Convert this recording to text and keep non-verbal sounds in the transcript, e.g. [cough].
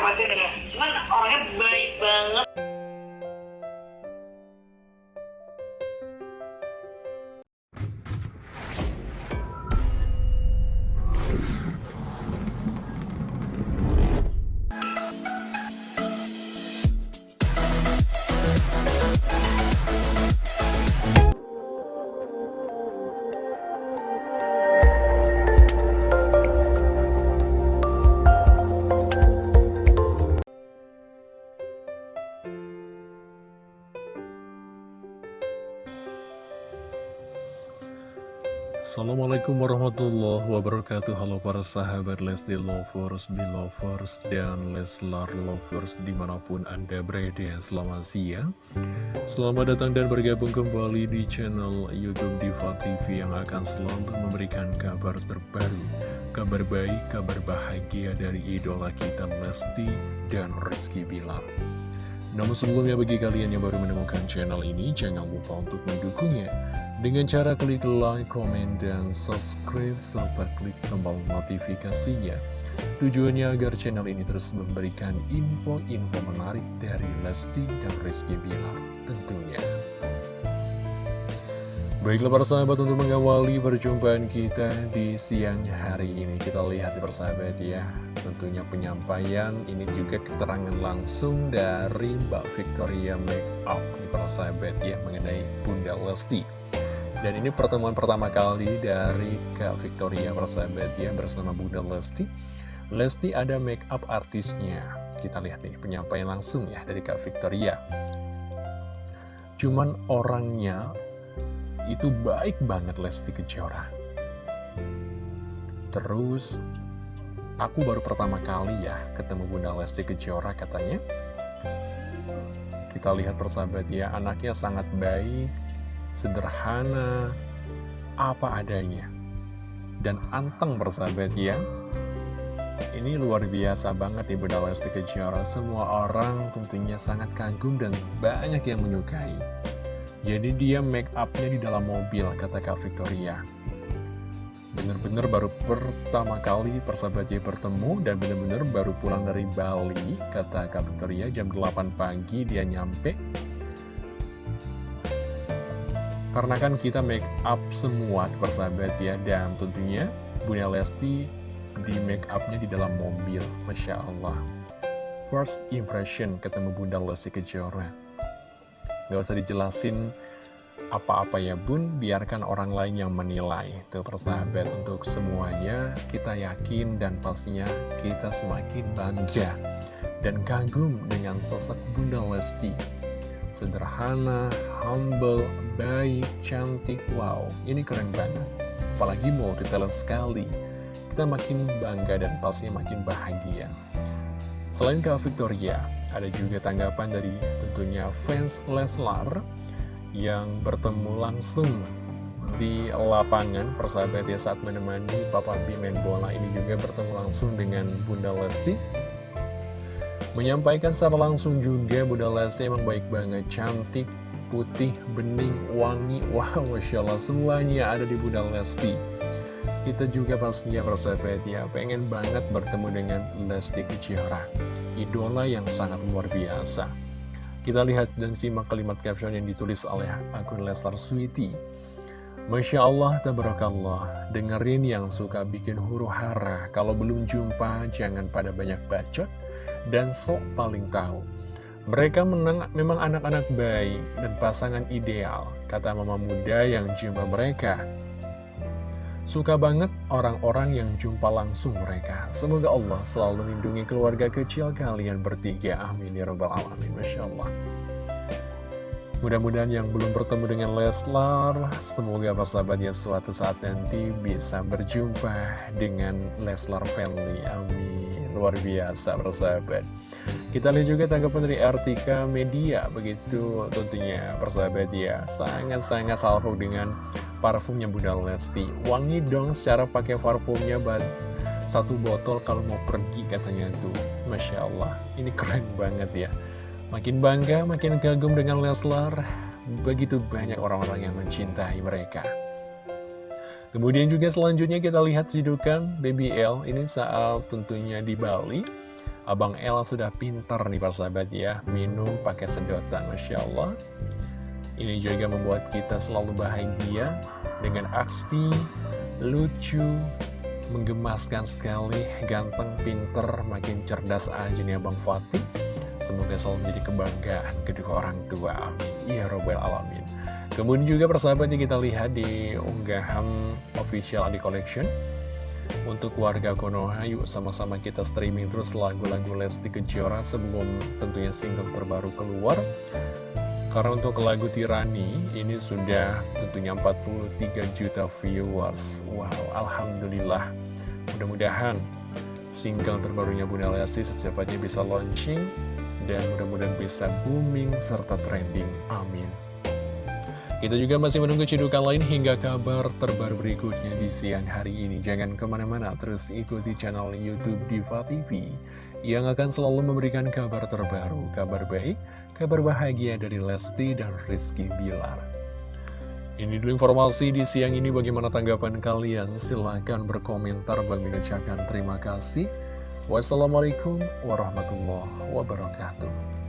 khawatir ya. Cuman orangnya baik banget Assalamualaikum warahmatullahi wabarakatuh. Halo para sahabat Lesti Lovers, Belovers, dan Leslar Lovers di mana pun anda berada. Selamat siang. Selamat datang dan bergabung kembali di channel Youtube Diva TV Yang akan selalu memberikan kabar terbaru Kabar baik, kabar bahagia dari idola kita Lesti dan Rizky Bilar. Namun sebelumnya bagi kalian yang baru menemukan channel ini, jangan lupa untuk mendukungnya dengan cara klik like, comment, dan subscribe, serta klik tombol notifikasinya. Tujuannya agar channel ini terus memberikan info-info menarik dari Lesti dan Rizky Bilar tentunya. Baiklah para sahabat untuk mengawali perjumpaan kita di siang hari ini Kita lihat di persahabat ya Tentunya penyampaian ini juga keterangan langsung dari Mbak Victoria Makeup di persahabat ya Mengenai Bunda Lesti Dan ini pertemuan pertama kali dari Kak Victoria persahabat ya Bersama Bunda Lesti Lesti ada makeup artisnya Kita lihat nih penyampaian langsung ya dari Kak Victoria Cuman orangnya itu baik banget Lesti Kejora. Terus, aku baru pertama kali ya ketemu Bunda Lesti Kejora katanya. Kita lihat persahabat ya, anaknya sangat baik, sederhana, apa adanya. Dan anteng persahabat ya. Ini luar biasa banget nih Bunda Lesti Kejora. Semua orang tentunya sangat kagum dan banyak yang menyukai. Jadi dia make upnya di dalam mobil, kata Kak Victoria. Bener-bener baru pertama kali persahabatnya bertemu dan bener-bener baru pulang dari Bali, kata Kak Victoria, jam 8 pagi dia nyampe. Karena kan kita make up semua persahabat ya, dan tentunya Bunda Lesti di make upnya di dalam mobil, Masya Allah. First impression ketemu Bunda Lesti Kejora. Gak usah dijelasin apa-apa ya bun, biarkan orang lain yang menilai. Tuh persahabat untuk semuanya, kita yakin dan pastinya kita semakin bangga dan kagum dengan sosok Bunda Lesti. Sederhana, humble, baik, cantik, wow, ini keren banget. Apalagi multi talent sekali. Kita makin bangga dan pastinya makin bahagia. Selain Kak Victoria, ada juga tanggapan dari tentunya fans Leslar yang bertemu langsung di lapangan persahabat ya saat menemani Papa B bola ini juga bertemu langsung dengan Bunda Lesti menyampaikan secara langsung juga Bunda Lesti emang baik banget. Cantik putih bening wangi. [laughs] Wow Masya Allah semuanya ada di Bunda Lesti. Kita juga pastinya persahabat ya. Pengen banget bertemu dengan Lesti Kejora. Idola yang sangat luar biasa. Kita lihat dan simak kalimat caption yang ditulis oleh akun Leslar Sweety. Masya Allah, tabarakallah, dengerin yang suka bikin huru hara, kalau belum jumpa jangan pada banyak bacot, dan sok paling tahu. Mereka menang, memang anak-anak baik dan pasangan ideal, kata mama muda yang jumpa mereka. Suka banget orang-orang yang jumpa langsung mereka. Semoga Allah selalu melindungi keluarga kecil kalian bertiga. Amin ya robbal alamin. Masya Allah. Mudah-mudahan yang belum bertemu dengan Leslar, semoga persahabatnya suatu saat nanti bisa berjumpa dengan Leslar family. Amin. Luar biasa persahabat. Kita lihat juga tanggapan dari Artika Media, begitu tentunya persahabat ya. Sangat-sangat salvo dengan parfumnya Bunda Lesti Wangi dong secara pakai parfumnya buat satu botol kalau mau pergi katanya tuh Masya Allah ini keren banget ya Makin bangga, makin kagum dengan Leslar Begitu banyak orang-orang yang mencintai mereka. Kemudian juga selanjutnya kita lihat sidukan Baby L Ini saat tentunya di Bali. Abang El sudah pintar nih persahabat ya. Minum pakai sedotan Masya Allah. Ini juga membuat kita selalu bahagia Dengan aksi lucu Menggemaskan sekali Ganteng, pinter, makin cerdas aja nih Abang Fatih Semoga selalu menjadi kebanggaan kedua orang tua. Amin. Ya Robbal Alamin. Kemudian juga persahabatnya kita lihat di unggahan official Adi Collection. Untuk warga Konoha yuk sama-sama kita streaming terus lagu-lagu Lesti Kejora. Sebelum tentunya single terbaru keluar. Karena untuk lagu Tirani ini sudah tentunya 43 juta viewers. Wow, Alhamdulillah. Mudah-mudahan single terbarunya Bunda Lesti secepatnya bisa launching Dan mudah-mudahan bisa booming serta trending Amin kita juga masih menunggu cedukan lain hingga kabar terbaru berikutnya di siang hari ini. Jangan ke mana-mana, terus ikuti channel Youtube Diva TV yang akan selalu memberikan kabar terbaru, kabar baik, kabar bahagia dari Lesti dan Rizky Bilar. Ini dulu informasi di siang ini bagaimana tanggapan kalian? Silahkan berkomentar bagi terima kasih. Wassalamualaikum warahmatullahi wabarakatuh.